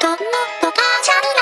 ともっと？ャル